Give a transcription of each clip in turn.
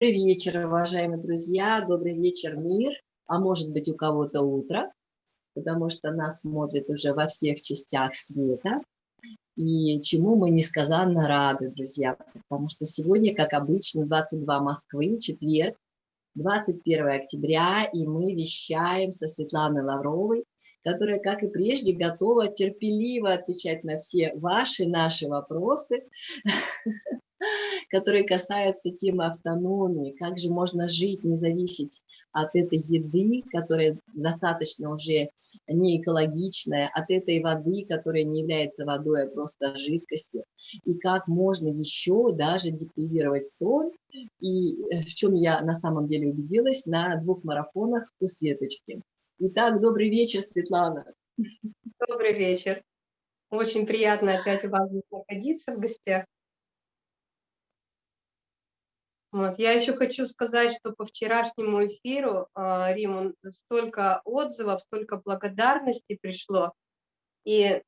вечер, уважаемые друзья, добрый вечер, мир, а может быть у кого-то утро, потому что нас смотрят уже во всех частях света, и чему мы несказанно рады, друзья, потому что сегодня, как обычно, 22 Москвы, четверг, 21 октября, и мы вещаем со Светланой Лавровой, которая, как и прежде, готова терпеливо отвечать на все ваши, наши вопросы. которые касаются темы автономии, как же можно жить, не зависеть от этой еды, которая достаточно уже не экологичная, от этой воды, которая не является водой, а просто жидкостью, и как можно еще даже депривировать сон, и э, в чем я на самом деле убедилась на двух марафонах у Светочки. Итак, добрый вечер, Светлана. Добрый вечер. Очень приятно опять у вас находиться в гостях. Вот. Я еще хочу сказать, что по вчерашнему эфиру, э, Риму, столько отзывов, столько благодарности пришло. И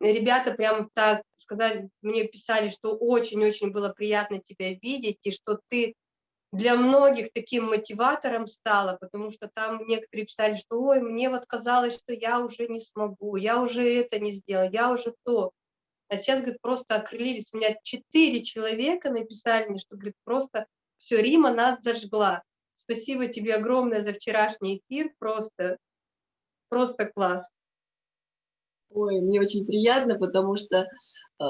ребята прям так сказать, мне писали, что очень-очень было приятно тебя видеть, и что ты для многих таким мотиватором стала, потому что там некоторые писали, что ой, мне вот казалось, что я уже не смогу, я уже это не сделал, я уже то. А сейчас, говорит, просто окрылились. У меня четыре человека написали мне, что, говорит, просто все, Рима нас зажгла. Спасибо тебе огромное за вчерашний эфир, просто, просто класс. Ой, мне очень приятно, потому что э,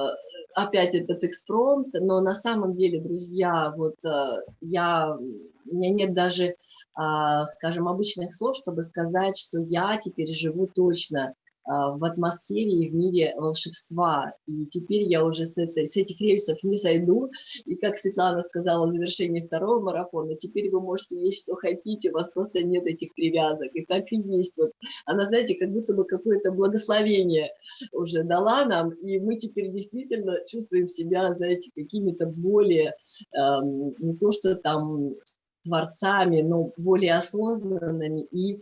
опять этот экспромт, но на самом деле, друзья, вот э, я, у меня нет даже, а, скажем, обычных слов, чтобы сказать, что я теперь живу точно в атмосфере и в мире волшебства. И теперь я уже с, этой, с этих рельсов не сойду. И как Светлана сказала в завершении второго марафона, теперь вы можете есть что хотите, у вас просто нет этих привязок. И так и есть. Вот. Она, знаете, как будто бы какое-то благословение уже дала нам, и мы теперь действительно чувствуем себя, знаете, какими-то более, эм, не то что там творцами, но более осознанными и, э,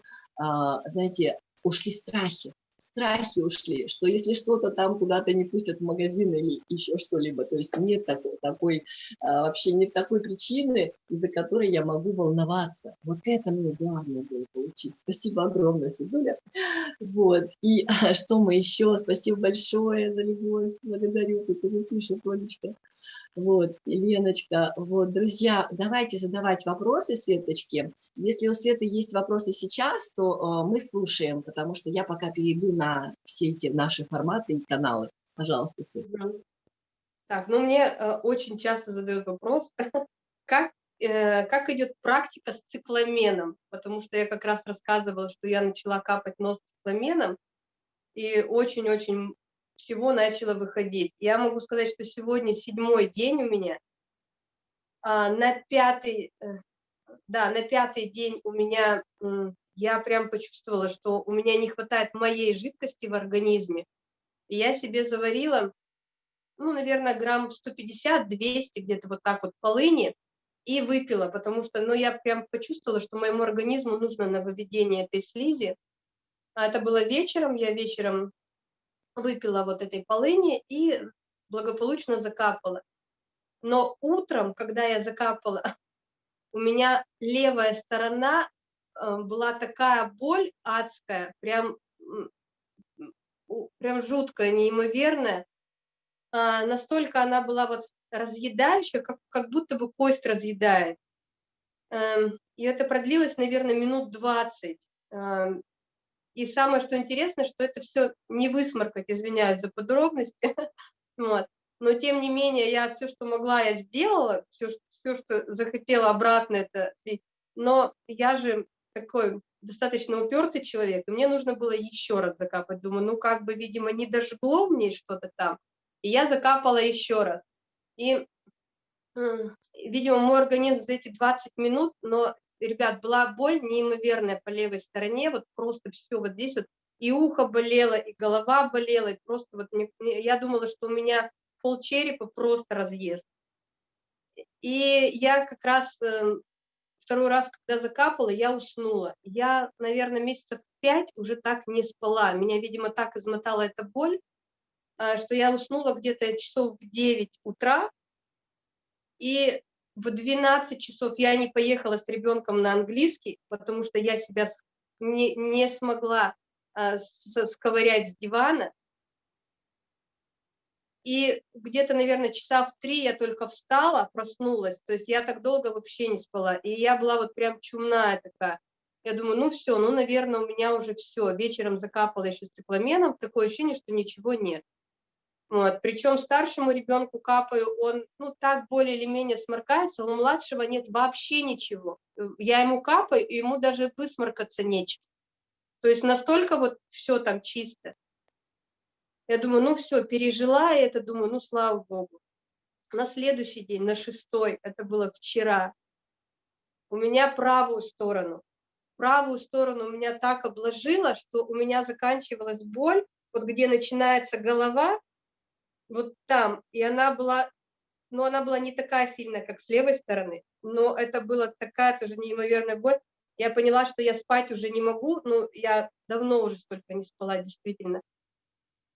знаете, ушли страхи страхи ушли, что если что-то там куда-то не пустят в магазин или еще что-либо, то есть нет такой, такой а, вообще нет такой причины, из-за которой я могу волноваться. Вот это мне главное было получить. Спасибо огромное, Сидуля. Вот. И а, что мы еще? Спасибо большое за любовь. Благодарю. Тут уже пишет Олечка. Вот, Леночка. Вот, друзья, давайте задавать вопросы Светочке. Если у Светы есть вопросы сейчас, то э, мы слушаем, потому что я пока перейду на все эти наши форматы и каналы. Пожалуйста, Света. Так, ну мне э, очень часто задают вопрос, как, э, как идет практика с цикламеном, потому что я как раз рассказывала, что я начала капать нос цикламеном, и очень-очень всего начало выходить. Я могу сказать, что сегодня седьмой день у меня, а, на пятый, э, да, на пятый день у меня я прям почувствовала, что у меня не хватает моей жидкости в организме. И я себе заварила, ну, наверное, грамм 150-200, где-то вот так вот полыни, и выпила, потому что, ну, я прям почувствовала, что моему организму нужно на выведение этой слизи. А это было вечером, я вечером выпила вот этой полыни и благополучно закапала. Но утром, когда я закапала, у меня левая сторона была такая боль адская, прям, прям жуткая, неимоверная. А, настолько она была вот разъедающая, как, как будто бы кость разъедает. Эм, и это продлилось, наверное, минут 20. Эм, и самое, что интересно, что это все не высморкать, извиняюсь за подробности. Вот. Но, тем не менее, я все, что могла, я сделала, все, все что захотела обратно это Но я же такой достаточно упертый человек, и мне нужно было еще раз закапать. Думаю, ну как бы, видимо, не дожгло мне что-то там. И я закапала еще раз. И, видимо, мой организм за эти 20 минут, но, ребят, была боль неимоверная по левой стороне, вот просто все вот здесь вот, и ухо болело, и голова болела, и просто вот мне, я думала, что у меня пол черепа просто разъезд. И я как раз эм, второй раз, когда закапала, я уснула. Я, наверное, месяцев пять уже так не спала. Меня, видимо, так измотала эта боль, а, что я уснула где-то часов в 9 утра. И в 12 часов я не поехала с ребенком на английский, потому что я себя не, не смогла а, сковырять с дивана. И где-то, наверное, часа в три я только встала, проснулась. То есть я так долго вообще не спала. И я была вот прям чумная такая. Я думаю, ну все, ну, наверное, у меня уже все. Вечером закапала еще цикламеном. Такое ощущение, что ничего нет. Вот. Причем старшему ребенку капаю, он ну, так более или менее сморкается, у младшего нет вообще ничего. Я ему капаю, и ему даже высморкаться нечего. То есть настолько вот все там чисто. Я думаю, ну все, пережила это, думаю, ну слава богу. На следующий день, на шестой, это было вчера, у меня правую сторону. Правую сторону у меня так обложило, что у меня заканчивалась боль, вот где начинается голова, вот там, и она была, ну она была не такая сильная, как с левой стороны, но это была такая тоже неимоверная боль. Я поняла, что я спать уже не могу, ну я давно уже столько не спала, действительно.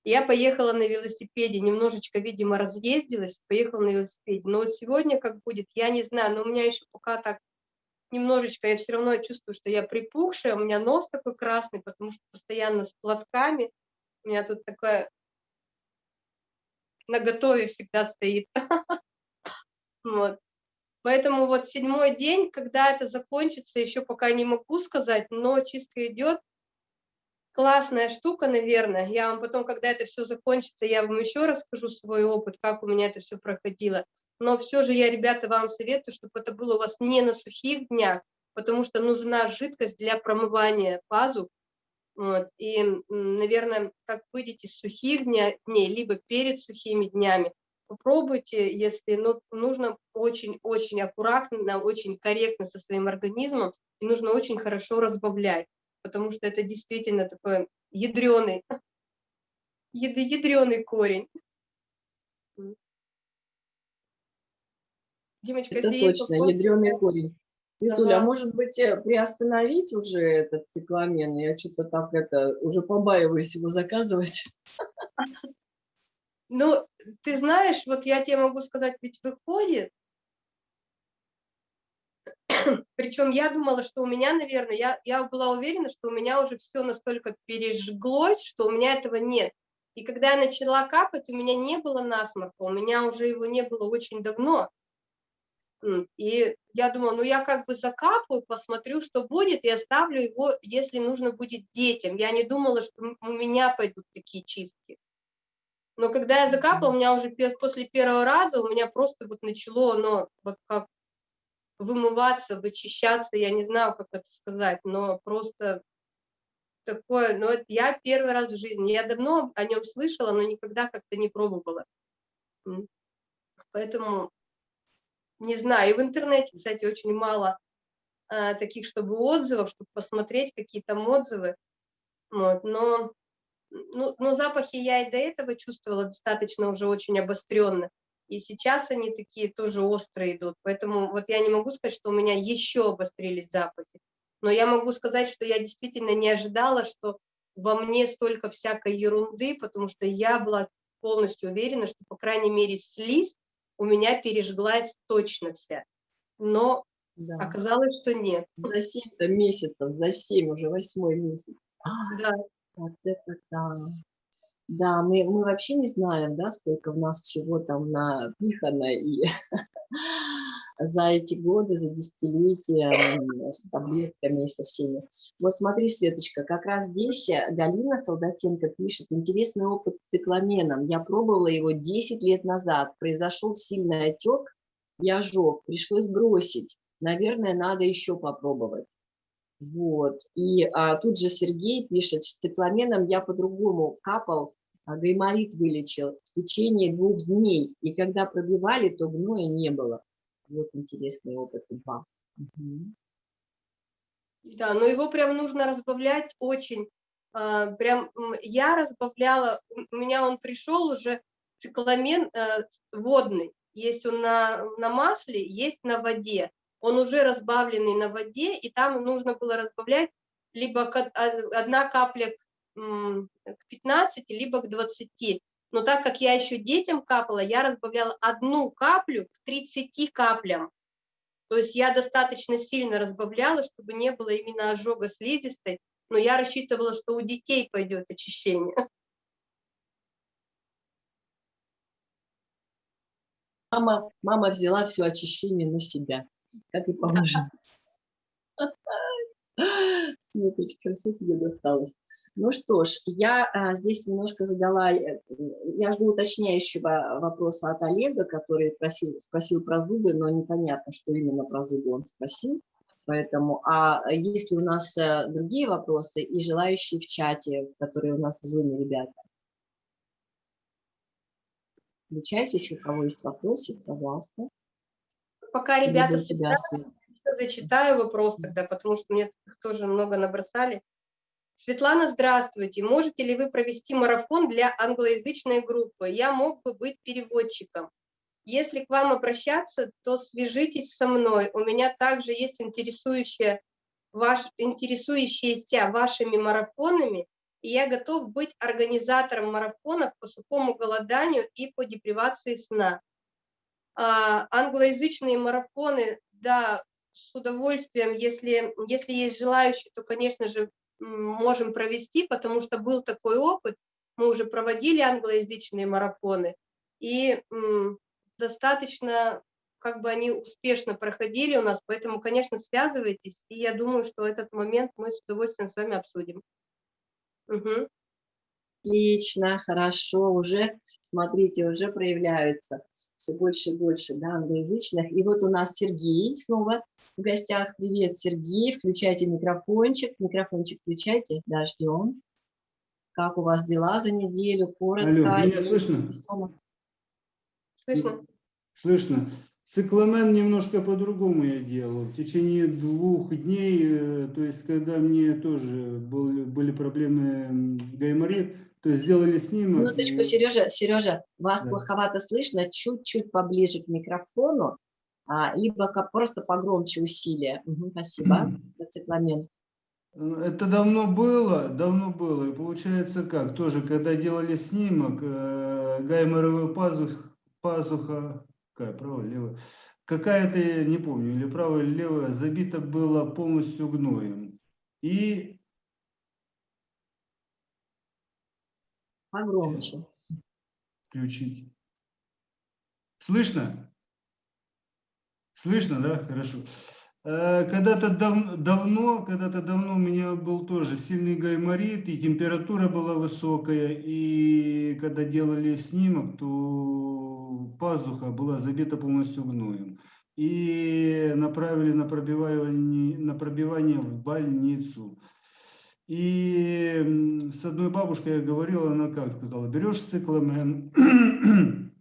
Я поехала на велосипеде, немножечко, видимо, разъездилась, поехала на велосипеде. Но вот сегодня как будет, я не знаю, но у меня еще пока так немножечко, я все равно чувствую, что я припухшая, у меня нос такой красный, потому что постоянно с платками. У меня тут такое на готове всегда стоит. Вот. Поэтому вот седьмой день, когда это закончится, еще пока не могу сказать, но чистка идет, классная штука, наверное. Я вам потом, когда это все закончится, я вам еще расскажу свой опыт, как у меня это все проходило. Но все же я, ребята, вам советую, чтобы это было у вас не на сухих днях, потому что нужна жидкость для промывания пазух. Вот. И, наверное, как выйдете с сухих дня, дней, либо перед сухими днями, попробуйте, если ну, нужно очень-очень аккуратно, очень корректно со своим организмом, и нужно очень хорошо разбавлять потому что это действительно такой ядреный, ядреный корень. Димочка, это точно, вопрос... ядреный корень. Светуля, ага. а может быть э, приостановить уже этот цикламен? Я что-то так это, уже побаиваюсь его заказывать. Ну, ты знаешь, вот я тебе могу сказать, ведь выходит, Причем я думала, что у меня, наверное, я, я была уверена, что у меня уже все настолько пережглось, что у меня этого нет. И когда я начала капать, у меня не было насморка, у меня уже его не было очень давно. И я думала, ну я как бы закапаю, посмотрю, что будет, и оставлю его, если нужно будет детям. Я не думала, что у меня пойдут такие чистки. Но когда я закапала, у меня уже после первого раза, у меня просто вот начало оно вот как вымываться, вычищаться, я не знаю, как это сказать, но просто такое, но это я первый раз в жизни, я давно о нем слышала, но никогда как-то не пробовала. Поэтому не знаю, и в интернете, кстати, очень мало а, таких, чтобы отзывов, чтобы посмотреть какие там отзывы, вот, но, ну, но запахи я и до этого чувствовала достаточно уже очень обостренно, и сейчас они такие тоже острые идут. Поэтому вот я не могу сказать, что у меня еще обострились запахи. Но я могу сказать, что я действительно не ожидала, что во мне столько всякой ерунды, потому что я была полностью уверена, что, по крайней мере, слизь у меня пережглась точно вся. Но да. оказалось, что нет. За 7 месяцев, за 7, уже восьмой месяц. Да. Вот это да. Да, мы, мы вообще не знаем, да, сколько в нас чего там напихано, и за эти годы, за десятилетия с таблетками и со всеми. Вот смотри, Светочка, как раз здесь Галина Солдатенко пишет, интересный опыт с цикламеном. Я пробовала его 10 лет назад, произошел сильный отек, я ожог, пришлось бросить. Наверное, надо еще попробовать. Вот. И а, тут же Сергей пишет, с цикламеном я по-другому капал, гайморит вылечил в течение двух дней. И когда пробивали, то гноя не было. Вот интересный опыт. Угу. Да, но его прям нужно разбавлять очень. А, прям я разбавляла, у меня он пришел уже цикламен э, водный. Есть он на, на масле, есть на воде. Он уже разбавленный на воде, и там нужно было разбавлять либо одна капля к 15, либо к 20. Но так как я еще детям капала, я разбавляла одну каплю к 30 каплям. То есть я достаточно сильно разбавляла, чтобы не было именно ожога слизистой, но я рассчитывала, что у детей пойдет очищение. Мама, мама взяла все очищение на себя, как и положено. Светочка, все тебе досталось. Ну что ж, я а, здесь немножко задала, э, я жду уточняющего вопроса от Олега, который просил, спросил про зубы, но непонятно, что именно про зубы он спросил. Поэтому, а если у нас а, другие вопросы и желающие в чате, которые у нас в зуме, ребята? Включайтесь, у кого есть вопросы, пожалуйста. Пока ребята себя зачитаю вопрос тогда, потому что мне их тоже много набросали. Светлана, здравствуйте. Можете ли вы провести марафон для англоязычной группы? Я мог бы быть переводчиком. Если к вам обращаться, то свяжитесь со мной. У меня также есть интересующие, ваш, интересующиеся вашими марафонами, и я готов быть организатором марафонов по сухому голоданию и по депривации сна. А, англоязычные марафоны, да, с удовольствием, если, если есть желающие, то, конечно же, можем провести, потому что был такой опыт, мы уже проводили англоязычные марафоны, и достаточно, как бы они успешно проходили у нас, поэтому, конечно, связывайтесь, и я думаю, что этот момент мы с удовольствием с вами обсудим. Угу. Отлично, хорошо, уже, смотрите, уже проявляются все больше и больше, да, англоязычных. И вот у нас Сергей снова в гостях. Привет, Сергей, включайте микрофончик, микрофончик включайте, да, ждем. Как у вас дела за неделю, коротко? Алло, меня слышно? Слышно. Слышно. Цикламен немножко по-другому я делал. В течение двух дней, э, то есть когда мне тоже были, были проблемы гайморит, то есть сделали снимок. Минуточку, и... Сережа, Сережа, вас да. плоховато слышно, чуть-чуть поближе к микрофону, а, либо как просто погромче усилия. Угу, спасибо, цикламен. Это давно было, давно было. И получается как, тоже, когда делали снимок, э, гайморовая пазух, пазуха, какая, правая, левая, какая-то, не помню, или правая, или левая, забита была полностью гноем. И Погромче. Включить. Слышно? Слышно, да? Хорошо. Э, когда-то дав давно, когда-то давно у меня был тоже сильный гайморит, и температура была высокая, и когда делали снимок, то пазуха была забита полностью гноем. И направили на пробивание, на пробивание в больницу. И с одной бабушкой я говорил, она как сказала, берешь цикламен,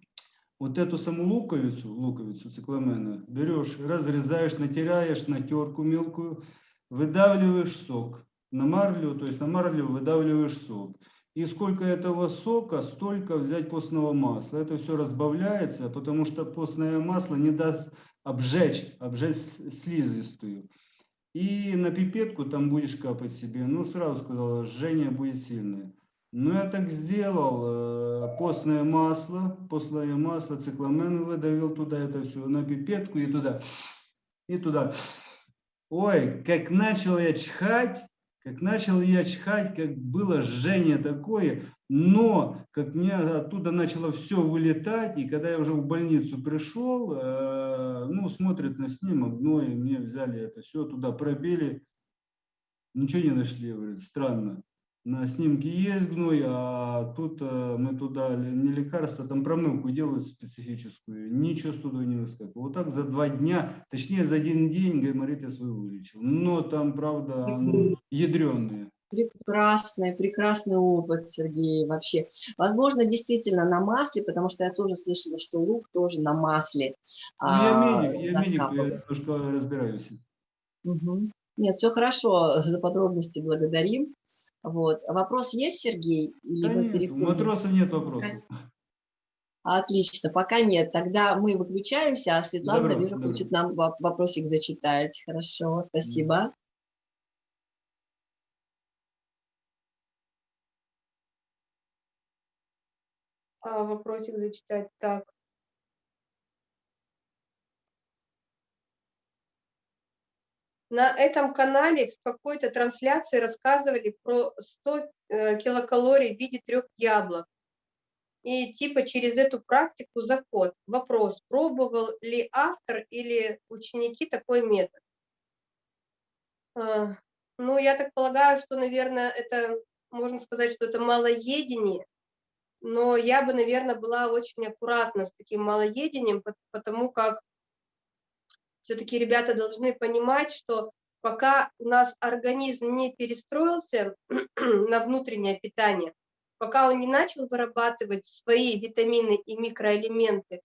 вот эту саму луковицу, луковицу цикламена, берешь, разрезаешь, натираешь на терку мелкую, выдавливаешь сок на марлю, то есть на марлю выдавливаешь сок. И сколько этого сока, столько взять постного масла. Это все разбавляется, потому что постное масло не даст обжечь, обжечь слизистую. И на пипетку там будешь капать себе. Ну, сразу сказала, жжение будет сильное. Ну, я так сделал. Э, постное масло, постное масло, цикламен выдавил туда это все, на пипетку и туда, и туда. Ой, как начал я чихать, как начал я чихать, как было жжение такое, но как мне оттуда начало все вылетать, и когда я уже в больницу пришел, э, ну, смотрят на снимок, ну, и мне взяли это все, туда пробили, ничего не нашли, говорит, странно. На снимке есть гной, а тут э, мы туда не лекарство, там промывку делают специфическую, ничего с туда не выскакивало. Вот так за два дня, точнее за один день гайморит я свой вылечил. Но там, правда, оно ядреное. Прекрасный, прекрасный опыт, Сергей, вообще. Возможно, действительно на масле, потому что я тоже слышала, что лук тоже на масле. Ну, я медик, я медик, я немножко разбираюсь. Угу. Нет, все хорошо, за подробности благодарим. Вот. Вопрос есть, Сергей? Да нет, у матроса нет вопросов. Отлично, пока нет. Тогда мы выключаемся, а Светлана, добро, вижу, добро. хочет нам вопросик зачитать. Хорошо, спасибо. а, вопросик зачитать. Так. На этом канале в какой-то трансляции рассказывали про 100 э, килокалорий в виде трех яблок. И типа через эту практику заход. Вопрос, пробовал ли автор или ученики такой метод? А, ну, я так полагаю, что, наверное, это, можно сказать, что это малоедение, но я бы, наверное, была очень аккуратна с таким малоедением, потому как все-таки ребята должны понимать, что пока у нас организм не перестроился на внутреннее питание, пока он не начал вырабатывать свои витамины и микроэлементы,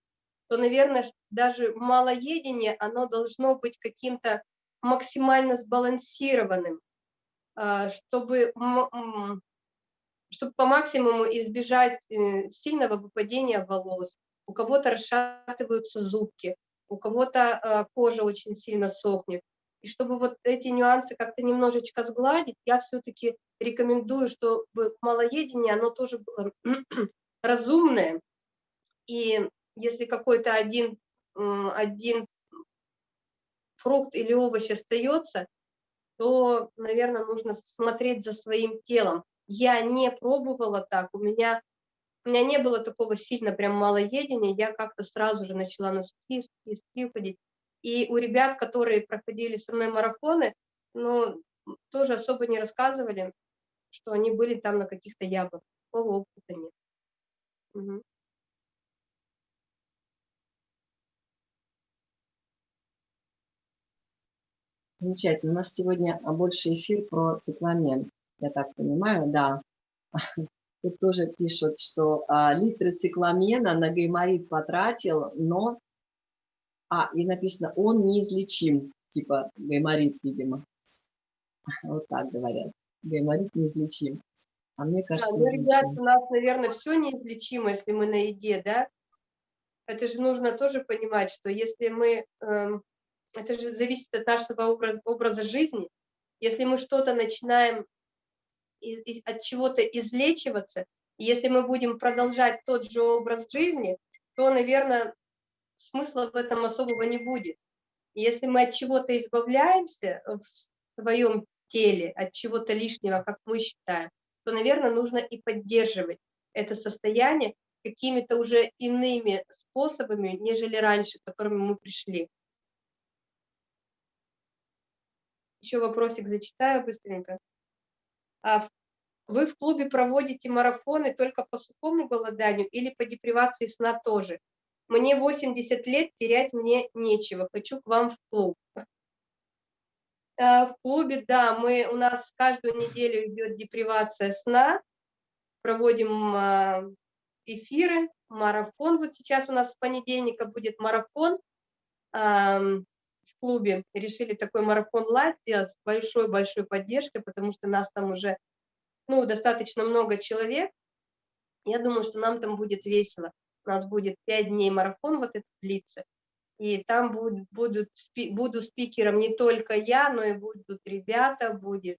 то, наверное, даже малоедение, оно должно быть каким-то максимально сбалансированным, а, чтобы, чтобы по максимуму избежать э, сильного выпадения волос. У кого-то расшатываются зубки, у кого-то а, кожа очень сильно сохнет. И чтобы вот эти нюансы как-то немножечко сгладить, я все-таки рекомендую, чтобы малоедение, оно тоже было разумное. И если какой-то один, один фрукт или овощ остается, то, наверное, нужно смотреть за своим телом. Я не пробовала так, у меня у меня не было такого сильно прям малоедения, я как-то сразу же начала на сухие, сухие, сухие ходить. И у ребят, которые проходили со мной марафоны, ну, тоже особо не рассказывали, что они были там на каких-то яблоках. Такого опыта нет. Угу. Замечательно. У нас сегодня больше эфир про цикламен. Я так понимаю, да. Тут тоже пишут, что а, литры цикламена на гайморит потратил, но... А, и написано, он неизлечим, типа гайморит, видимо. Вот так говорят. Гайморит неизлечим. А мне кажется, да, ну, ребят, у нас, наверное, все неизлечимо, если мы на еде, да? Это же нужно тоже понимать, что если мы... Эм, это же зависит от нашего образа, образа жизни. Если мы что-то начинаем от чего-то излечиваться, если мы будем продолжать тот же образ жизни, то, наверное, смысла в этом особого не будет. Если мы от чего-то избавляемся в своем теле, от чего-то лишнего, как мы считаем, то, наверное, нужно и поддерживать это состояние какими-то уже иными способами, нежели раньше, к которым мы пришли. Еще вопросик зачитаю быстренько. А вы в клубе проводите марафоны только по сухому голоданию или по депривации сна тоже? Мне 80 лет, терять мне нечего, хочу к вам в клуб. А, в клубе, да, мы, у нас каждую неделю идет депривация сна, проводим а, эфиры, марафон. Вот сейчас у нас с понедельника будет марафон в клубе. Решили такой марафон лайт сделать с большой-большой поддержкой, потому что нас там уже ну, достаточно много человек. Я думаю, что нам там будет весело. У нас будет пять дней марафон вот этот длится. И там будут, будут, буду спикером не только я, но и будут ребята, будет,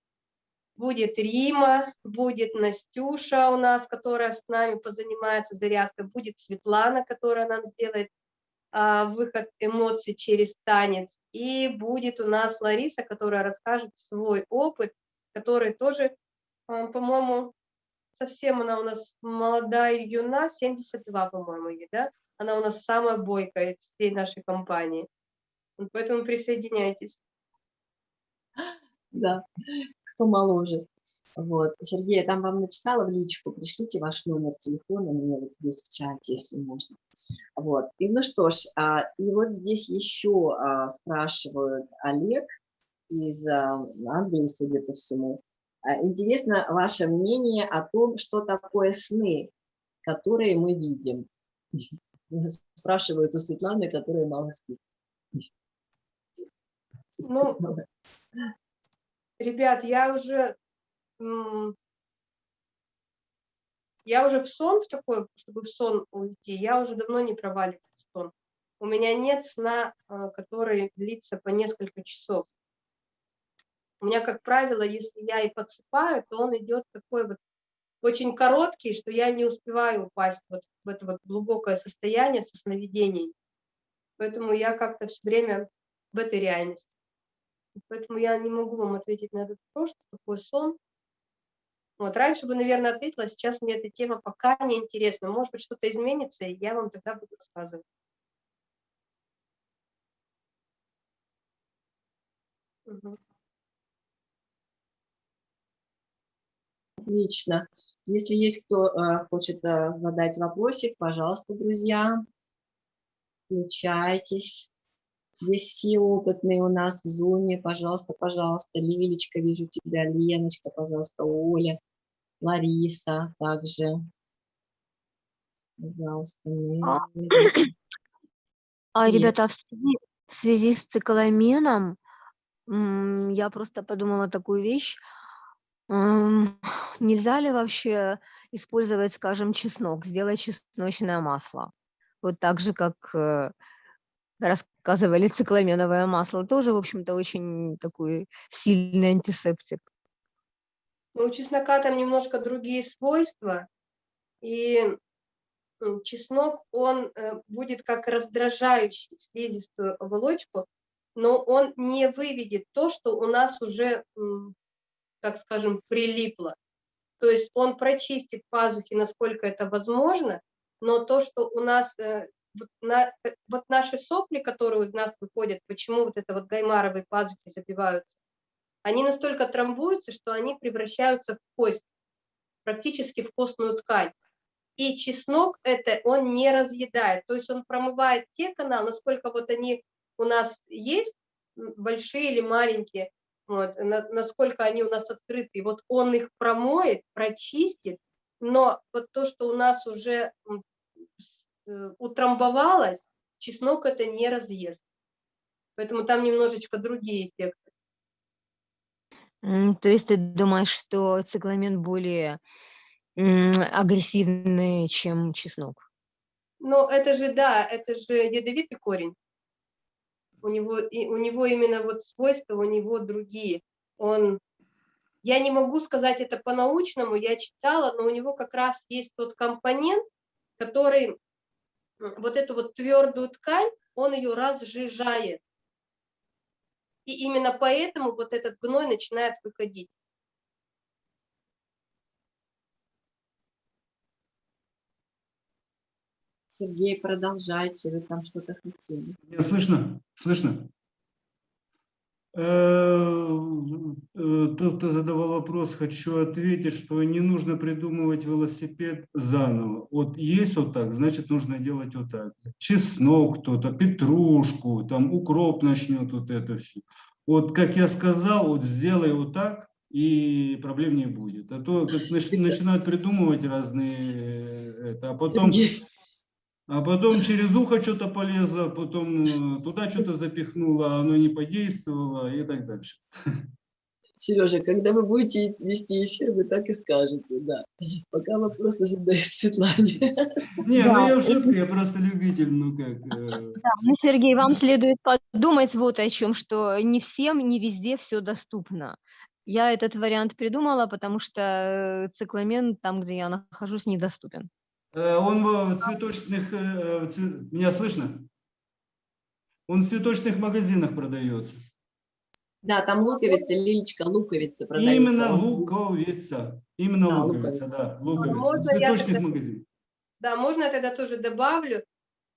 будет Рима, будет Настюша у нас, которая с нами позанимается зарядкой, будет Светлана, которая нам сделает выход эмоций через танец, и будет у нас Лариса, которая расскажет свой опыт, который тоже а, по-моему, совсем она у нас молодая юна, 72, по-моему, ей, да? Она у нас самая бойкая всей нашей компании. Поэтому присоединяйтесь. Да, кто моложе. Вот. Сергей, я там вам написала в личку, пришлите ваш номер телефона мне вот здесь в чате, если можно. Вот. И ну что ж, а, и вот здесь еще а, спрашивают Олег из а, Англии, судя по всему. А, интересно ваше мнение о том, что такое сны, которые мы видим. Спрашивают у Светланы, которая мало спит. Ну, ребят, я уже я уже в сон, в такой, чтобы в сон уйти, я уже давно не проваливаюсь в сон. У меня нет сна, а, который длится по несколько часов. У меня, как правило, если я и подсыпаю, то он идет такой вот очень короткий, что я не успеваю упасть вот в это вот глубокое состояние со сновидений. Поэтому я как-то все время в этой реальности. Поэтому я не могу вам ответить на этот вопрос, что такое сон. Вот, раньше бы, наверное, ответила, а сейчас мне эта тема пока не интересна. Может быть, что-то изменится, и я вам тогда буду рассказывать. Мгм. Отлично. Если есть кто э, хочет э, задать вопросик, пожалуйста, друзья, включайтесь. Здесь все опытные у нас в зуме. Пожалуйста, пожалуйста. Лилечка, вижу тебя. Леночка, пожалуйста. Оля, Лариса также. Пожалуйста. А. Мary. А, Нет. ребята, в связи, в связи с цикламеном я просто подумала такую вещь. Нельзя ли вообще использовать, скажем, чеснок, сделать чесночное масло? Вот так же, как э, рассказывали, цикламеновое масло тоже, в общем-то, очень такой сильный антисептик. Но у чеснока там немножко другие свойства, и чеснок, он э, будет как раздражающий слизистую оболочку, но он не выведет то, что у нас уже, так скажем, прилипло. То есть он прочистит пазухи, насколько это возможно, но то, что у нас, э, вот, на- э, вот наши сопли, которые из нас выходят, почему вот это вот гаймаровые пазухи забиваются, они настолько трамбуются, что они превращаются в кость, практически в костную ткань. И чеснок это он не разъедает, то есть он промывает те каналы, насколько вот они у нас есть, большие или маленькие, вот, на- насколько они у нас открыты, вот он их промоет, прочистит, но вот то, что у нас уже утрамбовалось, чеснок это не разъест. Поэтому там немножечко другие эффекты. То есть ты думаешь, что цикламен более агрессивный, чем чеснок? Но это же, да, это же ядовитый корень. У него, и, у него именно вот свойства, у него другие. Он, я не могу сказать это по-научному, я читала, но у него как раз есть тот компонент, который вот эту вот твердую ткань, он ее разжижает. И именно поэтому вот этот гной начинает выходить. Сергей, продолжайте, вы там что-то хотели. Меня слышно? Слышно? Э, э, Тот, кто задавал вопрос, хочу ответить, что не нужно придумывать велосипед заново. Вот есть вот так, значит нужно делать вот так. Чеснок кто-то, петрушку, там укроп начнет вот это все. Вот как я сказал, вот сделай вот так, и проблем не будет. А то как нач- начинают придумывать разные, э, это, а потом Сергей, а потом через ухо что-то полезло, потом э, туда что-то запихнуло, а оно не подействовало и так дальше. Сережа, когда вы будете вести эфир, вы так и скажете, да. Пока вопросы задают Светлане. Не, Да, ну я шутку, я просто любитель, ну как. э, Да, ну, Сергей, вам следует подумать вот о чем, что не всем, не везде все доступно. Я этот вариант придумала, потому что э, цикламен там, где я нахожусь, недоступен. Э, Он в цветочных, э, цве- меня слышно? Он в цветочных магазинах продается. Да, там луковица, Лилечка, луковица продается. Именно луковица. Именно Да, луковица, луковица. да, луковица. В можно цветочных тогда- магазинах. Да, можно я тогда тоже добавлю?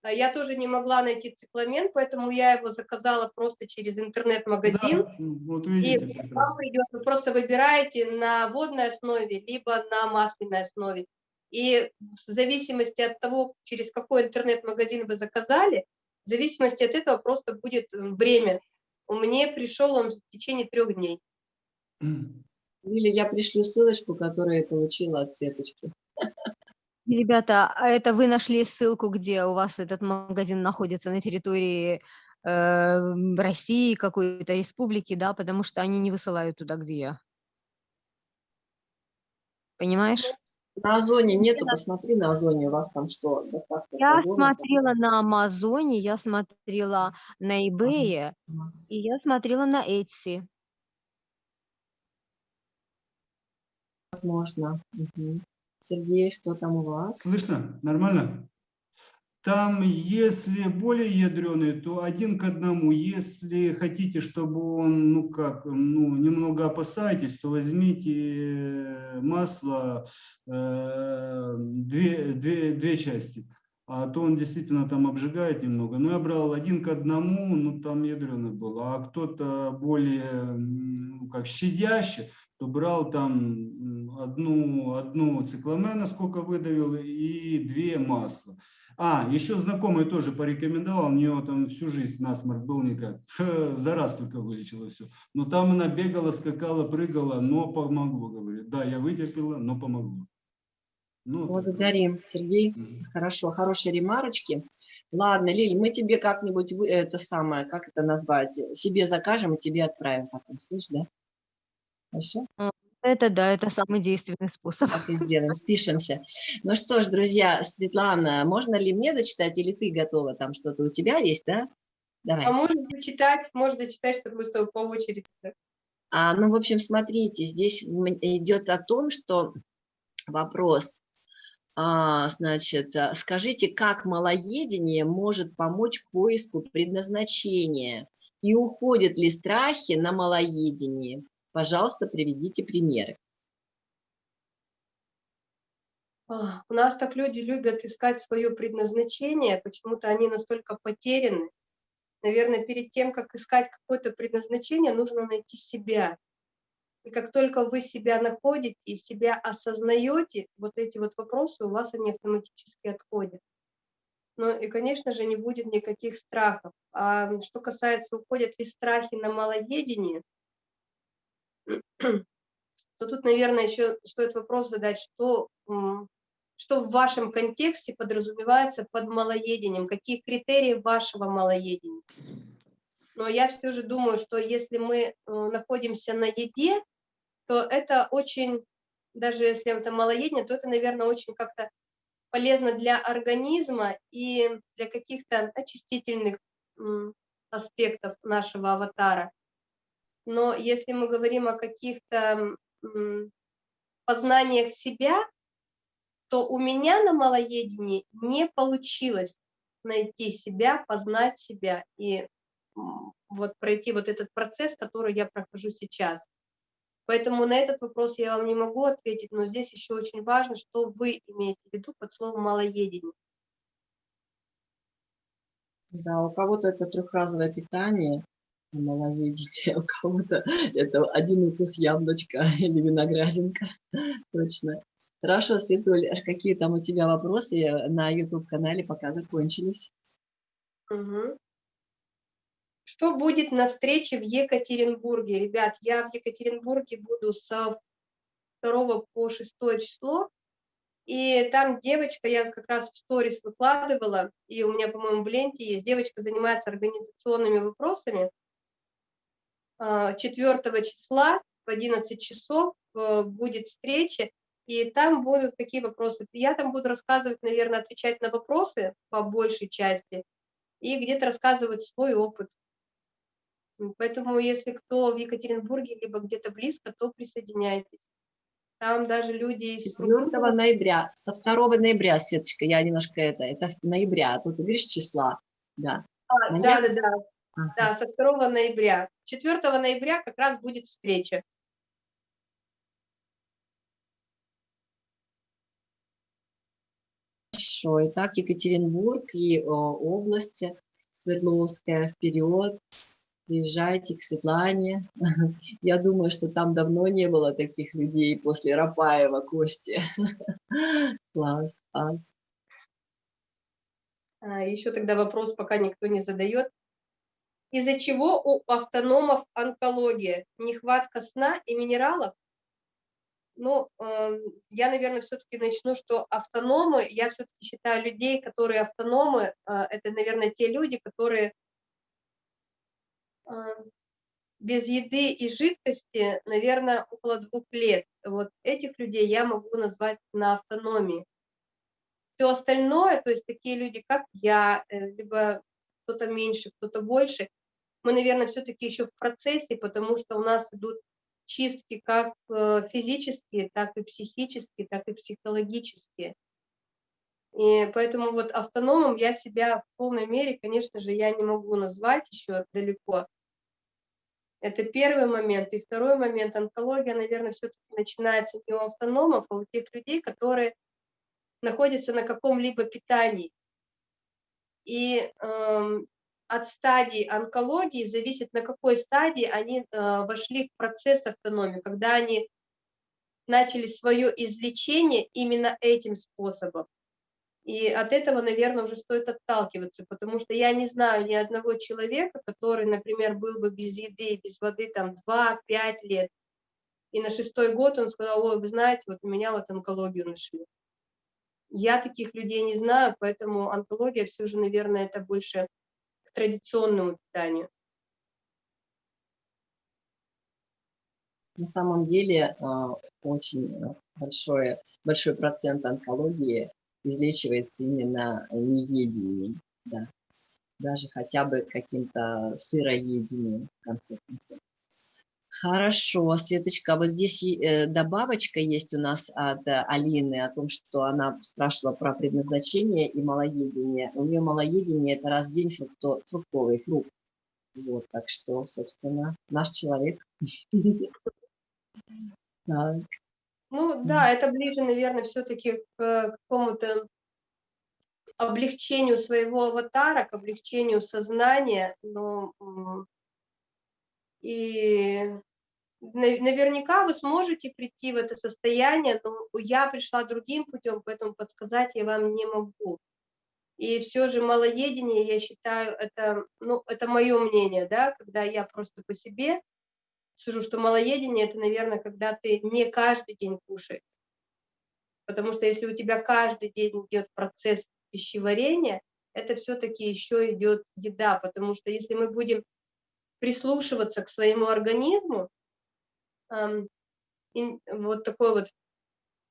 А Я тоже не могла найти цикламен, поэтому я его заказала просто через интернет-магазин. Да, ну, вот И вам придет, вы просто выбираете на водной основе, либо на масляной основе. И в зависимости от того, через какой интернет-магазин вы заказали, в зависимости от этого просто будет м, время. У меня пришел он в течение трех дней. Лиля, я пришлю ссылочку, которую я получила от Светочки. Ребята, а это вы нашли ссылку, где у вас этот магазин находится на территории э, России, какой-то республики, да, потому что они не высылают туда, где я. Понимаешь? На Озоне нету, посмотри на Озоне, у вас там что, доставка Я Озона? смотрела на Амазоне, я смотрела на eBay, и я смотрела на Etsy. Возможно. Мгм. Сергей, что там у вас? Слышно? Нормально? Там, если более ядреный, то один к одному. Если хотите, чтобы он, ну как, ну немного опасаетесь, то возьмите масло э, две, две, две части. А то он действительно там обжигает немного. Но я брал один к одному, ну там ядреный был. А кто-то более, ну, как щадящий, то брал там одну, одну цикламена, сколько выдавил, и две масла. А, еще знакомый тоже порекомендовал, у него там всю жизнь насморк был никак. За раз только вылечила все. Но там она бегала, скакала, прыгала, но помогло, говорит. Да, я вытерпела, но помогло. Ну, Благодарим, так. Сергей. Угу. Хорошо, хорошие ремарочки. Ладно, Лиль, мы тебе как-нибудь это самое, как это назвать, себе закажем и тебе отправим потом, слышишь, да? Хорошо? Это да, это самый действенный способ. Так и сделаем, спишемся. Ну что ж, друзья, Светлана, можно ли мне зачитать, или ты готова? Там что-то у тебя есть, да? Давай. А можно зачитать, можно зачитать, чтобы мы с тобой по очереди. А, ну, в общем, смотрите, здесь идет о том, что вопрос, а, значит, а, скажите, как малоедение может помочь поиску предназначения и уходят ли страхи на малоедение? Пожалуйста, приведите примеры. У нас так люди любят искать свое предназначение, почему-то они настолько потеряны. Наверное, перед тем, как искать какое-то предназначение, нужно найти себя. И как только вы себя находите и себя осознаете, вот эти вот вопросы у вас они автоматически отходят. Ну и, конечно же, не будет никаких страхов. А что касается, уходят ли страхи на малоедение, то тут, наверное, еще стоит вопрос задать, что, что в вашем контексте подразумевается под малоедением, какие критерии вашего малоедения. Но я все же думаю, что если мы э, находимся на еде, то это очень, даже если это малоедение, то это, наверное, очень как-то полезно для организма и для каких-то очистительных аспектов нашего аватара. Но если мы говорим о каких-то познаниях себя, то у меня на малоедении не получилось найти себя, познать себя и вот пройти вот этот процесс, который я прохожу сейчас. Поэтому на этот вопрос я вам не могу ответить, но здесь еще очень важно, что вы имеете в виду под словом малоедение. Да, у кого-то это трехразовое питание, маловидите, у кого-то это один укус яблочка или виноградинка, точно. Хорошо, Светуль, какие там у тебя вопросы на YouTube-канале пока закончились? Угу. Что будет на встрече в Екатеринбурге? Ребят, я в Екатеринбурге буду со 2 по 6 число, и там девочка, я как раз в сторис выкладывала, и у меня, по-моему, в ленте есть, девочка занимается организационными вопросами, 4 а, числа в 11 часов э, будет встреча, и там будут такие вопросы. Я там буду рассказывать, наверное, отвечать на вопросы по большей части, и где-то рассказывать свой опыт. Поэтому, если кто в Екатеринбурге, либо где-то близко, то присоединяйтесь. Там даже люди из... 4 ноября, со 2 ноября, Светочка, я немножко это, это ноября, а тут видишь числа, да. А, да, да, да. Да, со 2 ноября. 4 ноября как раз будет встреча. Хорошо. Итак, Екатеринбург и о, области Свердловская вперед. Приезжайте к Светлане. Я думаю, что там давно не было таких людей после Рапаева, Кости. Класс, класс. А, Еще тогда вопрос, пока никто не задает из-за чего у автономов онкология, нехватка сна и минералов. Ну, э, я, наверное, все-таки начну, что автономы, я все-таки считаю людей, которые автономы, э, это, наверное, те люди, которые э, без еды и жидкости, наверное, около двух лет. Вот этих людей я могу назвать на автономии. Все остальное, то есть такие люди, как я, э, либо кто-то меньше, кто-то больше, мы, наверное, все-таки еще в процессе, потому что у нас идут чистки как э, физические, так и психические, так и психологические. И поэтому вот автономом я себя в полной мере, конечно же, я не могу назвать еще далеко. Это первый момент. И второй момент, онкология, наверное, все-таки начинается не у автономов, а у тех людей, которые находятся на каком-либо питании. И э, от стадии онкологии зависит, на какой стадии они э, вошли в процесс автономии, когда они начали свое излечение именно этим способом. И от этого, наверное, уже стоит отталкиваться, потому что я не знаю ни одного человека, который, например, был бы без еды без воды там 2-5 лет, и на шестой год он сказал, ой, вы знаете, вот у меня вот онкологию нашли. Я таких людей не знаю, поэтому онкология все же, наверное, это больше традиционному питанию. На самом деле а, очень большой, большой процент онкологии излечивается именно неедением, да. даже хотя бы каким-то сыроедением, в конце концов. Хорошо, Светочка, вот здесь э, добавочка есть у нас от э, Алины о том, что она спрашивала про предназначение и малоедение. У нее малоедение – это раз в день фрукто, фруктовый фрукт. Вот, так что, собственно, наш человек. Ну да, это ближе, наверное, все-таки к какому-то облегчению своего аватара, к облегчению сознания, но и наверняка вы сможете прийти в это состояние, но я пришла другим путем, поэтому подсказать я вам не могу. И все же малоедение, я считаю, это, ну, это мое мнение, да, когда я просто по себе сужу, что малоедение – это, наверное, когда ты не каждый день кушаешь. Потому что если у тебя каждый день идет процесс пищеварения, это все-таки еще идет еда, потому что если мы будем прислушиваться к своему организму, вот такое вот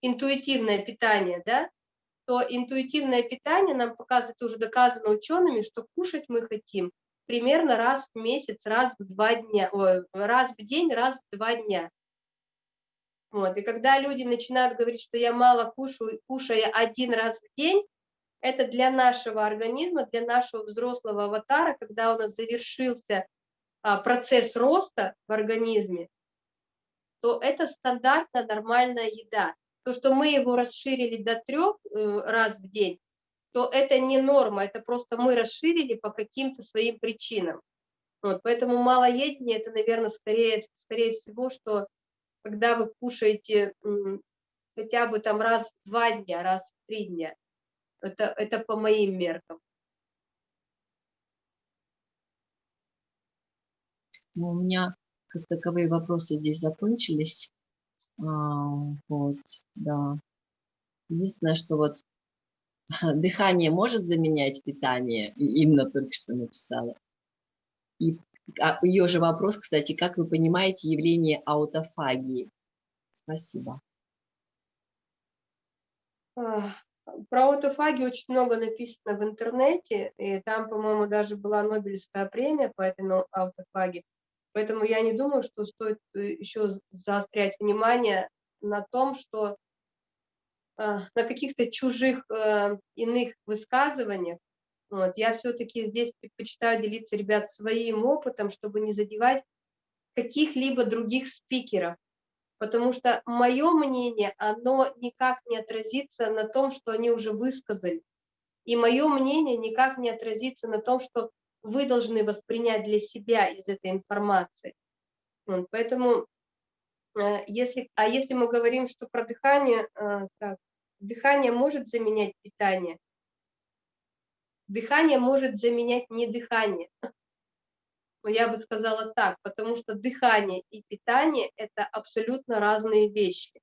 интуитивное питание, да, то интуитивное питание нам показывает, уже доказано учеными, что кушать мы хотим примерно раз в месяц, раз в два дня, ой, раз в день, раз в два дня. Вот. И когда люди начинают говорить, что я мало кушаю, кушая один раз в день, это для нашего организма, для нашего взрослого аватара, когда у нас завершился а, процесс роста в организме, то это стандартная нормальная еда. То, что мы его расширили до трех э, раз в день, то это не норма, это просто мы расширили по каким-то своим причинам. Вот, поэтому малоедение – это, наверное, скорее, скорее всего, что когда вы кушаете хотя бы там раз в два дня, раз в три дня, это, это по моим меркам. Ну, у меня как таковые вопросы здесь закончились. Вот, да. Единственное, что вот дыхание может заменять питание? Инна только что написала. И а, ее же вопрос, кстати, как вы понимаете явление аутофагии? Спасибо. Про аутофагию очень много написано в интернете, и там, по-моему, даже была Нобелевская премия по этой аутофагии. Поэтому я не думаю, что стоит э, еще заострять внимание на том, что а, на каких-то чужих э, иных высказываниях. Вот. Я все-таки здесь предпочитаю делиться, ребят, своим опытом, чтобы не задевать каких-либо других спикеров. Потому что мое мнение, оно никак не отразится на том, что они уже высказали. И мое мнение никак не отразится на том, что вы должны воспринять для себя из этой информации. Вот. Поэтому, э, если, а если мы говорим, что про дыхание, э, так, Дыхание может заменять питание. Дыхание может заменять не дыхание. Но я бы сказала так, потому что дыхание и питание – это абсолютно разные вещи.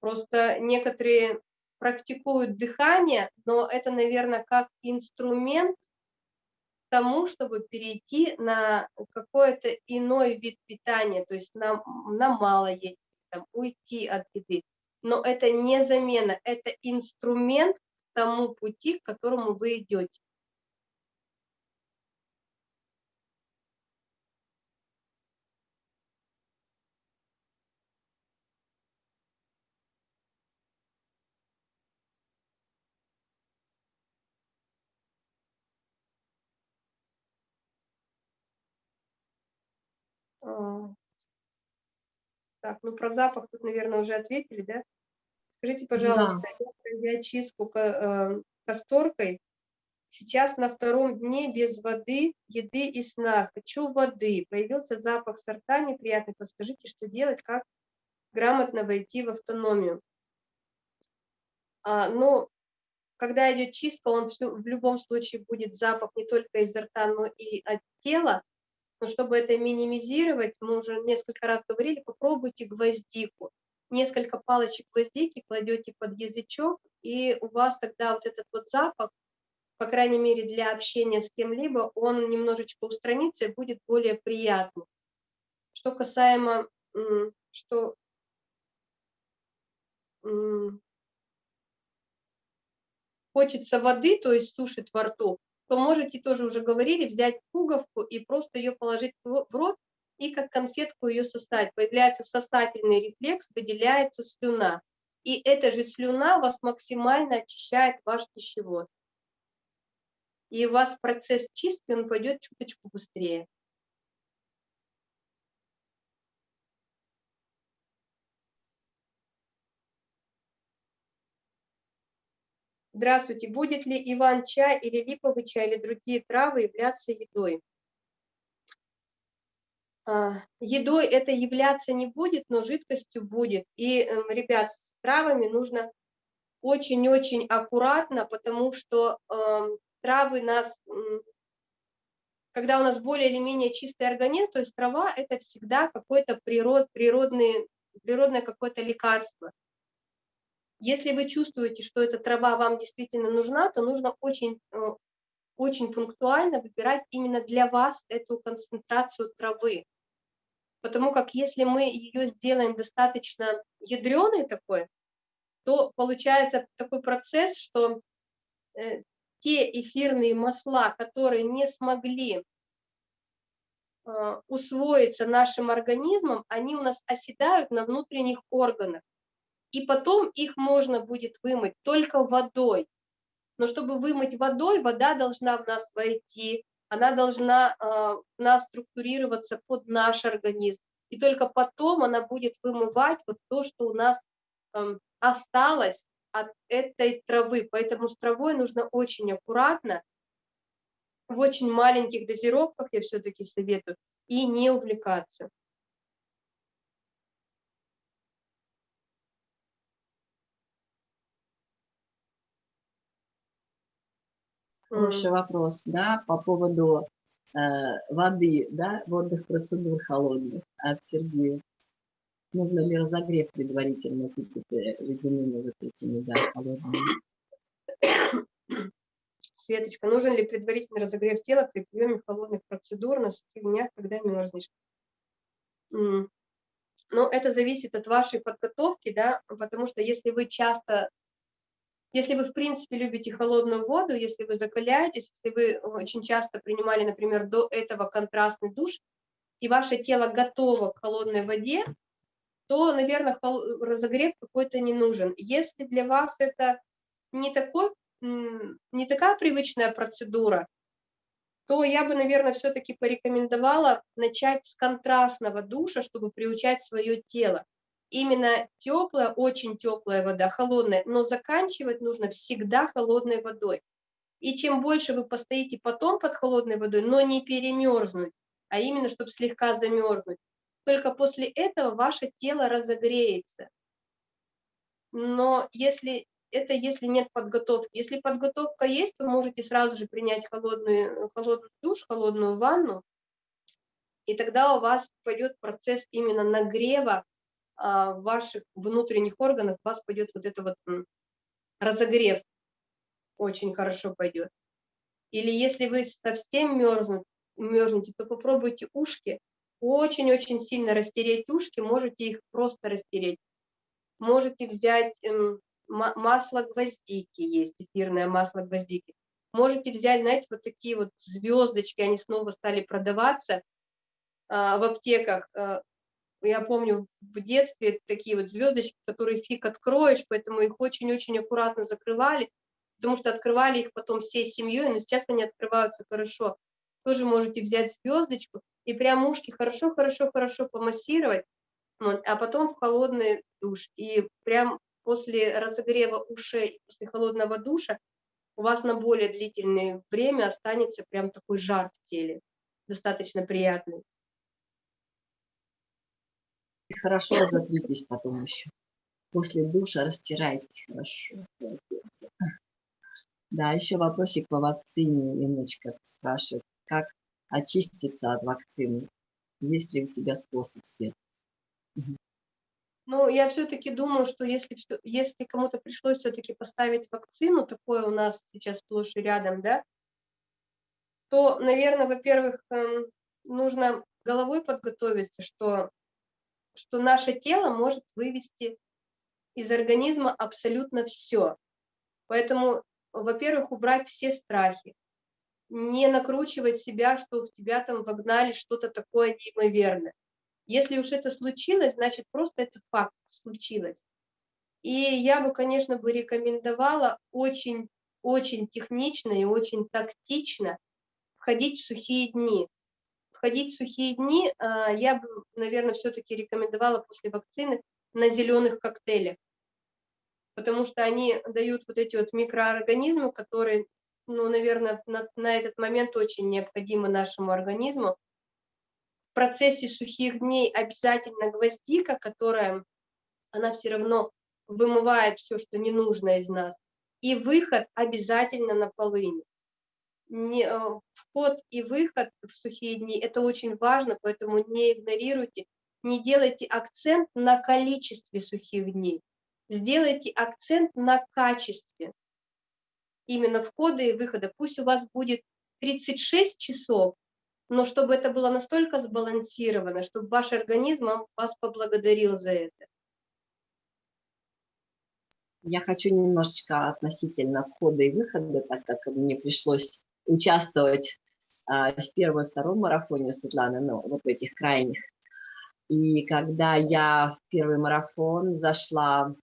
Просто некоторые практикуют дыхание, но это, наверное, как инструмент тому, чтобы перейти на какой-то иной вид питания, то есть на, на мало есть, там, уйти от еды но это не замена, это инструмент к тому пути, к которому вы идете. Так, ну про запах тут, наверное, уже ответили, да? Скажите, пожалуйста, да. я чистку э, касторкой, сейчас на втором дне без воды, еды и сна. Хочу воды. Появился запах сорта неприятный. Подскажите, что делать, как грамотно войти в автономию. А, ну, когда идет чистка, он все, в любом случае будет запах не только изо рта, но и от тела. Но чтобы это минимизировать, мы уже несколько раз говорили, попробуйте гвоздику. Несколько палочек гвоздики кладете под язычок, и у вас тогда вот этот вот запах, по крайней мере для общения с кем-либо, он немножечко устранится и будет более приятным. Что касаемо, что хочется воды, то есть сушит во рту, то можете тоже уже говорили, взять пуговку и просто ее положить в рот и как конфетку ее сосать. Появляется сосательный рефлекс, выделяется слюна. И эта же слюна вас максимально очищает ваш пищевод. И у вас процесс чистки, он пойдет чуточку быстрее. Здравствуйте. Будет ли иван-чай или липовый чай или другие травы являться едой? А, едой это являться не будет, но жидкостью будет. И, эм, ребят, с травами нужно очень-очень аккуратно, потому что э, травы нас, когда у нас более или менее чистый организм, то есть трава это всегда какое-то природ, природное какое-то лекарство. Если вы чувствуете, что эта трава вам действительно нужна, то нужно очень, э, очень пунктуально выбирать именно для вас эту концентрацию травы. Потому как если мы ее сделаем достаточно ядреной такой, то получается такой процесс, что э, те эфирные масла, которые не смогли э, усвоиться нашим организмом, они у нас оседают на внутренних органах и потом их можно будет вымыть только водой. Но чтобы вымыть водой, вода должна в нас войти, она должна э, в нас структурироваться под наш организм. И только потом она будет вымывать вот то, что у нас э, осталось от этой травы. Поэтому с травой нужно очень аккуратно, в очень маленьких дозировках я все-таки советую, и не увлекаться. Хороший вопрос, да, по поводу э, воды, да, водных процедур холодных от Сергея. Нужно ли разогрев предварительно какие-то ледяными вот этими, да, холодными? Светочка, нужен ли предварительный разогрев тела при приеме холодных процедур на днях, когда мерзнешь? Но ну, это зависит от вашей подготовки, да, потому что если вы часто если вы, в принципе, любите холодную воду, если вы закаляетесь, если вы очень часто принимали, например, до этого контрастный душ, и ваше тело готово к холодной воде, то, наверное, разогрев какой-то не нужен. Если для вас это не, такой, не такая привычная процедура, то я бы, наверное, все-таки порекомендовала начать с контрастного душа, чтобы приучать свое тело именно теплая, очень теплая вода, холодная, но заканчивать нужно всегда холодной водой. И чем больше вы постоите потом под холодной водой, но не перемерзнуть, а именно, чтобы слегка замерзнуть, только после этого ваше тело разогреется. Но если это если нет подготовки. Если подготовка есть, то можете сразу же принять холодный, холодный душ, холодную ванну, и тогда у вас пойдет процесс именно нагрева в ваших внутренних органах у вас пойдет вот это вот разогрев, очень хорошо пойдет. Или если вы совсем мерзнут, мерзнете, то попробуйте ушки, очень-очень сильно растереть ушки, можете их просто растереть. Можете взять эм, масло гвоздики, есть эфирное масло гвоздики. Можете взять, знаете, вот такие вот звездочки, они снова стали продаваться а, в аптеках. Я помню в детстве такие вот звездочки, которые фиг откроешь, поэтому их очень-очень аккуратно закрывали, потому что открывали их потом всей семьей, но сейчас они открываются хорошо. тоже можете взять звездочку и прям ушки хорошо-хорошо-хорошо помассировать, вот, а потом в холодный душ. И прям после разогрева ушей, после холодного душа, у вас на более длительное время останется прям такой жар в теле, достаточно приятный. И хорошо разотритесь потом еще. После душа растирайтесь хорошо. Да, еще вопросик по вакцине немножечко спрашивают. Как очиститься от вакцины? Есть ли у тебя способ, Свет? Ну, я все-таки думаю, что если, если кому-то пришлось все-таки поставить вакцину, такое у нас сейчас сплошь и рядом, да, то, наверное, во-первых, эм, нужно головой подготовиться, что, что наше тело может вывести из организма абсолютно все. Поэтому, во-первых, убрать все страхи, не накручивать себя, что в тебя там вогнали что-то такое неимоверное. Если уж это случилось, значит, просто это факт случилось. И я бы, конечно, бы рекомендовала очень, очень технично и очень тактично входить в сухие дни. Входить в сухие дни а, я бы, наверное, все-таки рекомендовала после вакцины на зеленых коктейлях, потому что они дают вот эти вот микроорганизмы, которые, ну, наверное, на, на этот момент очень необходимы нашему организму, в процессе сухих дней обязательно гвоздика, которая, она все равно вымывает все, что не нужно из нас. И выход обязательно на полыни. Не, э, вход и выход в сухие дни – это очень важно, поэтому не игнорируйте, не делайте акцент на количестве сухих дней. Сделайте акцент на качестве именно входа и выхода. Пусть у вас будет 36 часов, но чтобы это было настолько сбалансировано, чтобы ваш организм вас поблагодарил за это. Я хочу немножечко относительно входа и выхода, так как мне пришлось участвовать а, в первом втором марафоне Светланы, ну, вот в этих крайних. И когда я в первый марафон зашла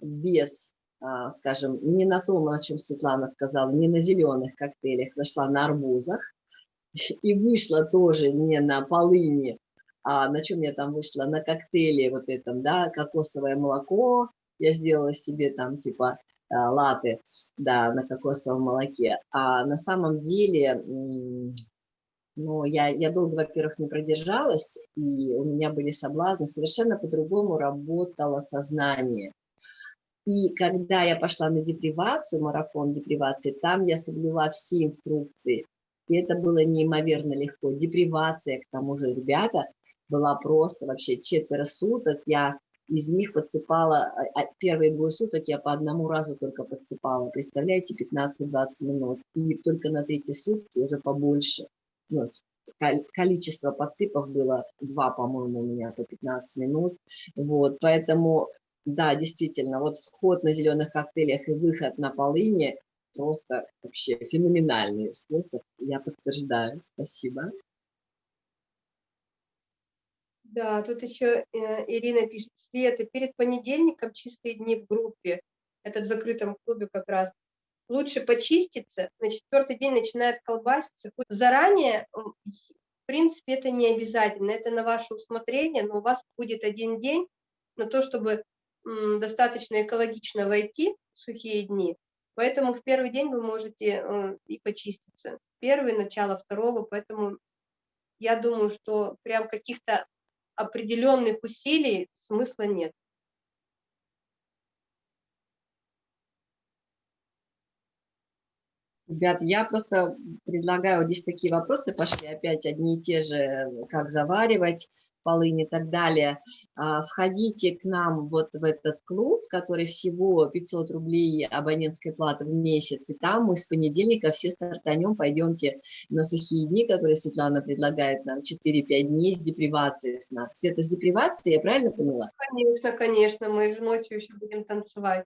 без, а, скажем, не на том, о чем Светлана сказала, не на зеленых коктейлях, зашла на арбузах, и вышла тоже не на полыни, а на чем я там вышла, на коктейле вот этом, да, кокосовое молоко, я сделала себе там типа латы, да, на кокосовом молоке, а на самом деле, ну, я, я долго, во-первых, не продержалась, и у меня были соблазны, совершенно по-другому работало сознание. И когда я пошла на депривацию, марафон депривации, там я соблюла все инструкции, и это было неимоверно легко. Депривация, к тому же, ребята, была просто вообще четверо суток. Я из них подсыпала, а, а, первые двое суток я по одному разу только подсыпала. Представляете, 15-20 минут. И только на третьи сутки уже побольше. Ну, количество подсыпов было два, по-моему, у меня по 15 минут. Вот, поэтому, да, действительно, вот вход на зеленых коктейлях и выход на полыни просто вообще феноменальный способ, я подтверждаю, спасибо. Да, тут еще э, Ирина пишет, Света, перед понедельником чистые дни в группе, это в закрытом клубе как раз, лучше почиститься, на четвертый день начинает колбаситься. Заранее, в принципе, это не обязательно, это на ваше усмотрение, но у вас будет один день на то, чтобы достаточно экологично войти в сухие дни, Поэтому в первый день вы можете э, и почиститься. Первый, начало второго, поэтому я думаю, что прям каких-то определенных усилий смысла нет. Ребят, я просто предлагаю, вот здесь такие вопросы пошли, опять одни и те же, как заваривать полынь и так далее. А, входите к нам вот в этот клуб, который всего 500 рублей абонентской платы в месяц, и там мы с понедельника все стартанем, пойдемте на сухие дни, которые Светлана предлагает нам, 4-5 дней с депривацией сна. Света, с депривацией, я правильно поняла? Конечно, конечно, мы же ночью еще будем танцевать.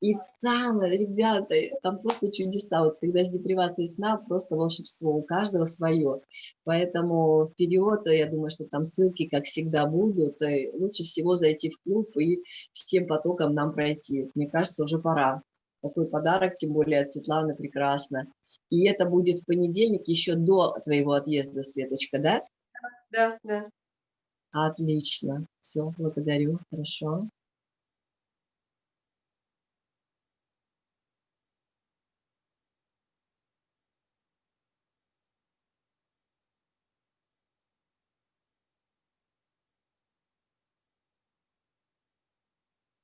И там, ребята, там просто чудеса. Вот когда с депривацией сна, просто волшебство. У каждого свое. Поэтому вперед, я думаю, что там ссылки, как всегда, будут. И лучше всего зайти в клуб и всем потоком нам пройти. Мне кажется, уже пора. Такой подарок, тем более от Светланы, прекрасно. И это будет в понедельник, еще до твоего отъезда, Светочка, да? Да, да. Отлично. Все, благодарю. Хорошо.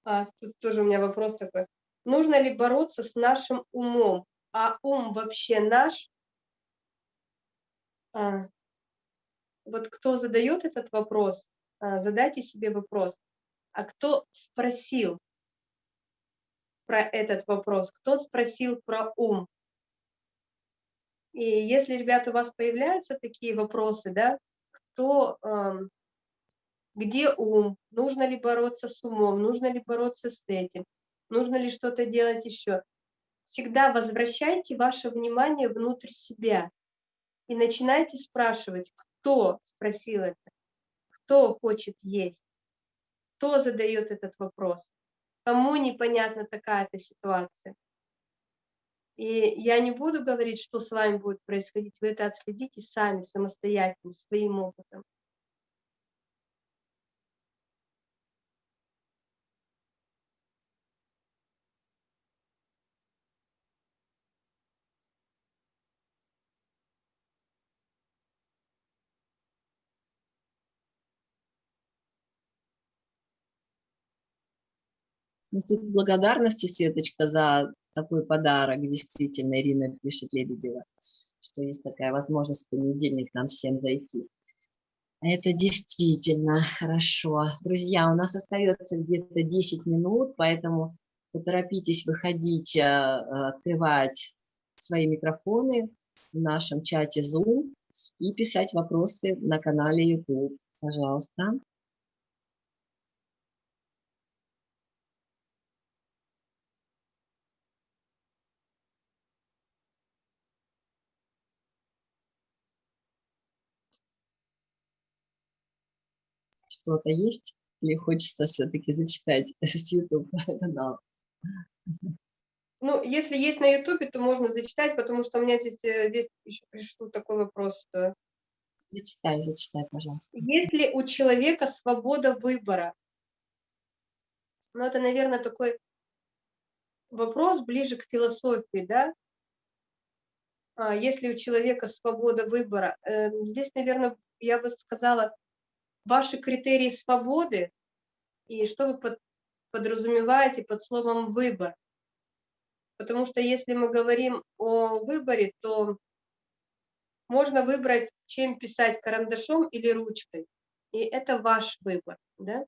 А, тут тоже у меня вопрос такой. Нужно ли бороться с нашим умом? А ум вообще наш? А, вот кто задает этот вопрос, а, задайте себе вопрос. А кто спросил про этот вопрос? Кто спросил про ум? И если, ребята, у вас появляются такие вопросы, да, кто, эм, где ум, нужно ли бороться с умом, нужно ли бороться с этим, нужно ли что-то делать еще. Всегда возвращайте ваше внимание внутрь себя и начинайте спрашивать, кто спросил это, кто хочет есть, кто задает этот вопрос, кому непонятна такая-то ситуация. И я не буду говорить, что с вами будет происходить, вы это отследите сами, самостоятельно, своим опытом. Благодарности, Светочка, за такой подарок. Действительно, Ирина пишет Лебедева, что есть такая возможность в понедельник нам всем зайти. Это действительно хорошо. Друзья, у нас остается где-то 10 минут, поэтому поторопитесь выходить, э, открывать свои микрофоны в нашем чате Zoom и писать вопросы на канале YouTube. Пожалуйста. Что-то есть? Или хочется все-таки зачитать с YouTube канала? Ну, если есть на YouTube, то можно зачитать, потому что у меня здесь, э, здесь еще пришел такой вопрос. Что... Зачитай, зачитай, пожалуйста. Есть ли у человека свобода выбора? Ну, это, наверное, такой вопрос ближе к философии, да? А, если у человека свобода выбора? Эм, здесь, наверное, я бы сказала, ваши критерии свободы и что вы под, подразумеваете под словом «выбор». Потому что если мы говорим о выборе, то можно выбрать, чем писать карандашом или ручкой. И это ваш выбор. Да?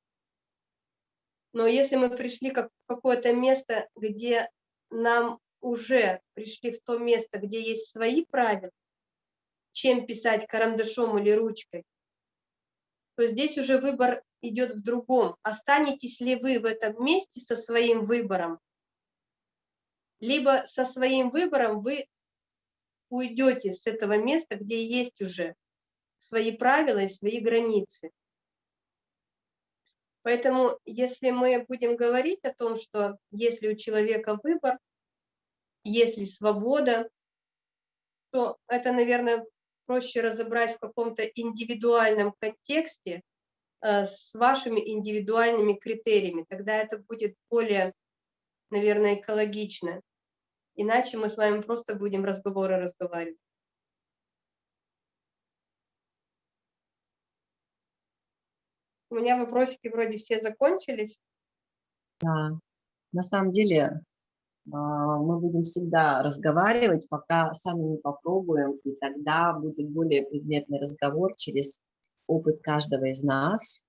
Но если мы пришли как в какое-то место, где нам уже пришли в то место, где есть свои правила, чем писать карандашом или ручкой, то здесь уже выбор идет в другом. Останетесь ли вы в этом месте со своим выбором, либо со своим выбором вы уйдете с этого места, где есть уже свои правила и свои границы. Поэтому, если мы будем говорить о том, что если у человека выбор, если свобода, то это, наверное, проще разобрать в каком-то индивидуальном контексте э, с вашими индивидуальными критериями. Тогда это будет более, наверное, экологично. Иначе мы с вами просто будем разговоры разговаривать. У меня вопросики вроде все закончились. Да, на самом деле мы будем всегда разговаривать, пока сами не попробуем, и тогда будет более предметный разговор через опыт каждого из нас,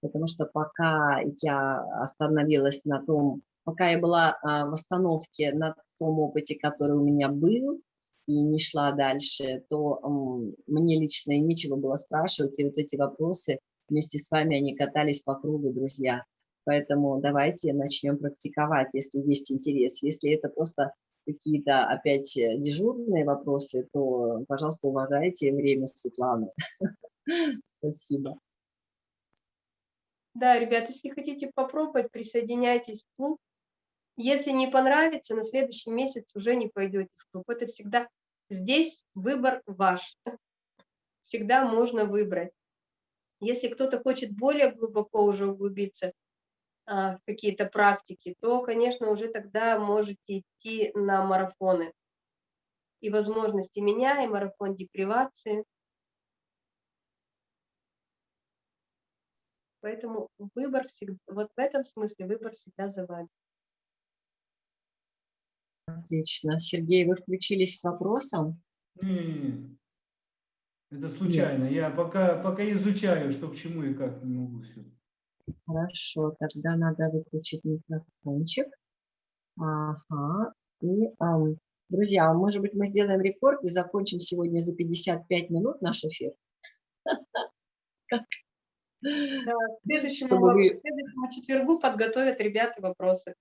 потому что пока я остановилась на том, пока я была а, в остановке на том опыте, который у меня был, и не шла дальше, то мне лично и нечего было спрашивать, и вот эти вопросы вместе с вами, они катались по кругу, друзья. Поэтому давайте начнем практиковать, если есть интерес. Если это просто какие-то опять э, дежурные вопросы, то, пожалуйста, уважайте время Светланы. Спасибо. Да, ребят, если хотите попробовать, присоединяйтесь в клуб. Если не понравится, на следующий месяц уже не пойдете в клуб. Это всегда здесь выбор ваш. Всегда можно выбрать. Если кто-то хочет более глубоко уже углубиться в какие-то практики, то, конечно, уже тогда можете идти на марафоны. И возможности меня, и марафон депривации. Поэтому выбор всегда, вот в этом смысле выбор всегда за вами. Отлично. Сергей, вы включились с вопросом? Это случайно. Я пока, пока изучаю, что к чему и как, не могу все. Хорошо, тогда надо выключить микрофончик. Ага. И, ам, друзья, может быть, мы сделаем рекорд и закончим сегодня за 55 минут наш эфир? Да, к следующему, Чтобы вы- к следующему четвергу подготовят ребята вопросы.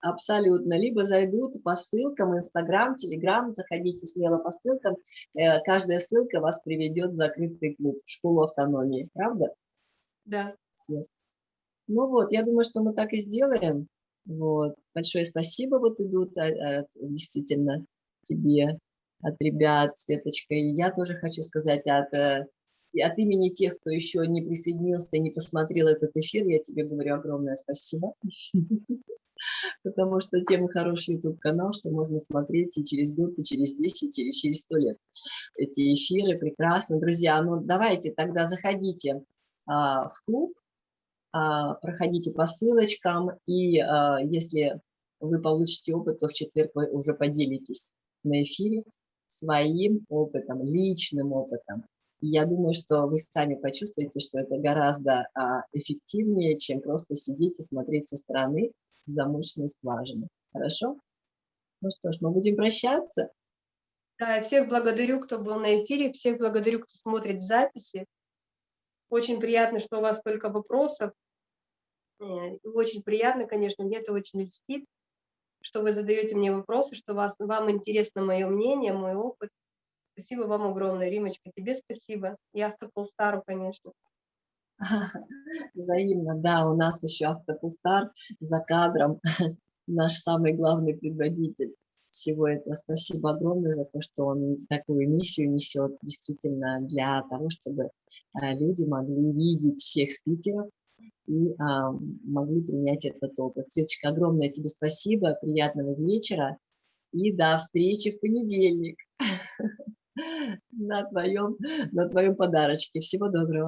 Абсолютно. Либо зайдут по ссылкам, Инстаграм, Телеграм, заходите смело по ссылкам. Э, Каждая ссылка вас приведет в закрытый клуб, в школу автономии. Правда? Да. Ну вот, я думаю, что мы так и сделаем. Вот. Большое спасибо вот идут а, от- действительно тебе, от ребят, Светочка. И я тоже хочу сказать от, э, от имени тех, кто еще не присоединился и не посмотрел этот эфир, я тебе говорю огромное спасибо. Потому что тема хороший YouTube-канал, что можно смотреть и через год, и через 10, и через 100 лет. Эти эфиры прекрасно. Друзья, ну давайте тогда заходите а, в клуб, а, проходите по ссылочкам, и а, если вы получите опыт, то в четверг вы уже поделитесь на эфире своим опытом, личным опытом. И я думаю, что вы сами почувствуете, что это гораздо а, эффективнее, чем просто сидеть и смотреть со стороны в замочную. Хорошо? Ну что ж, мы будем прощаться. Да, всех благодарю, кто был на эфире, всех благодарю, кто смотрит записи. Очень приятно, что у вас только вопросов. Э, Очень приятно, конечно, мне это очень льстит, что вы задаете мне вопросы, что вас, вам интересно мое мнение, мой опыт. Спасибо вам огромное, Римочка, тебе спасибо. И Автополстару, конечно. Взаимно, да, у нас еще автопустар за кадром, наш самый главный предводитель всего этого. Спасибо огромное за то, что он такую миссию несет действительно для того, чтобы а, люди могли видеть всех спикеров и а, могли принять этот опыт. Светочка, огромное тебе спасибо, приятного вечера и до встречи в понедельник на твоем, на твоем подарочке. Всего доброго.